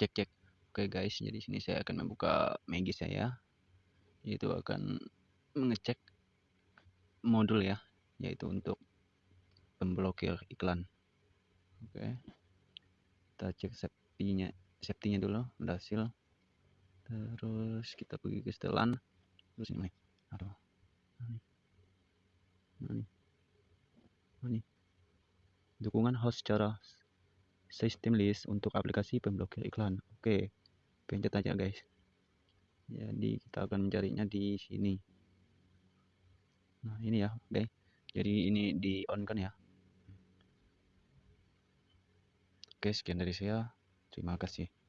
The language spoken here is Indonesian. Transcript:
cek cek oke guys jadi sini saya akan membuka Maggie saya. Yaitu akan mengecek modul ya yaitu untuk pemblokir iklan. Oke kita cek safety-nya safety-nya dulu berhasil terus kita pergi ke setelan. Terus ini aduh. Ini ini dukungan host secara sistem list untuk aplikasi pemblokir iklan. Oke pencet aja guys. Jadi kita akan mencarinya di sini. Nah ini ya oke. Jadi ini di on kan ya? Oke sekian dari saya. Terima kasih